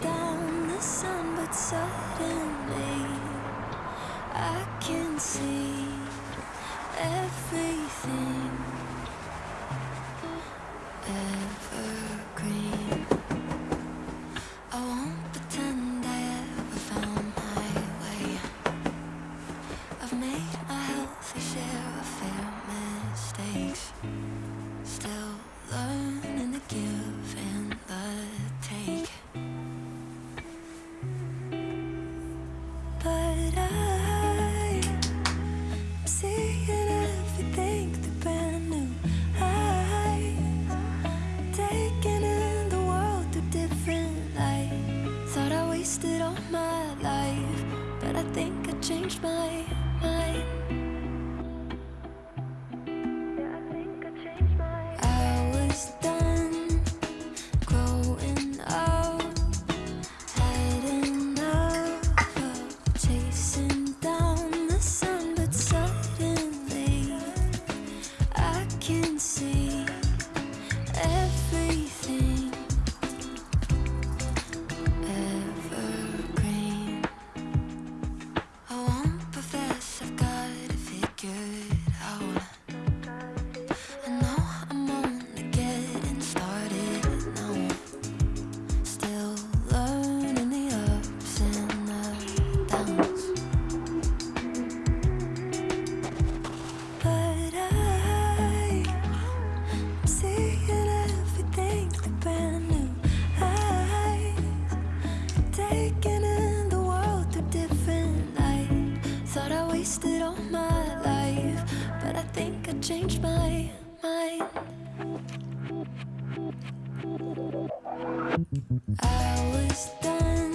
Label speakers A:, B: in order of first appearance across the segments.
A: down the sun, but suddenly I can see everything. everything. I was done.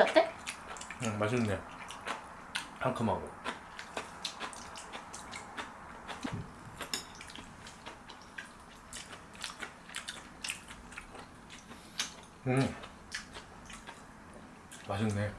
B: 어때? 어때 어때?
C: 음, 맛있네. 상큼하고. 음. 맛있네.